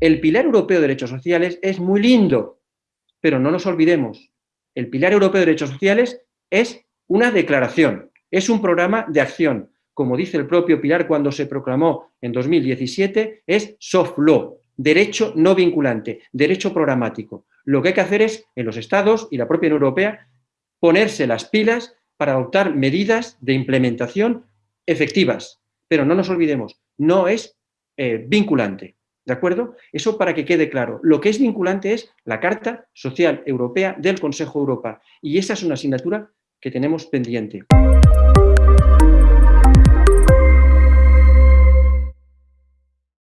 El Pilar Europeo de Derechos Sociales es muy lindo, pero no nos olvidemos, el Pilar Europeo de Derechos Sociales es una declaración, es un programa de acción. Como dice el propio Pilar cuando se proclamó en 2017, es soft law, derecho no vinculante, derecho programático. Lo que hay que hacer es, en los Estados y la propia Unión Europea, ponerse las pilas para adoptar medidas de implementación efectivas. Pero no nos olvidemos, no es eh, vinculante. ¿De acuerdo? Eso para que quede claro. Lo que es vinculante es la Carta Social Europea del Consejo Europa. Y esa es una asignatura que tenemos pendiente.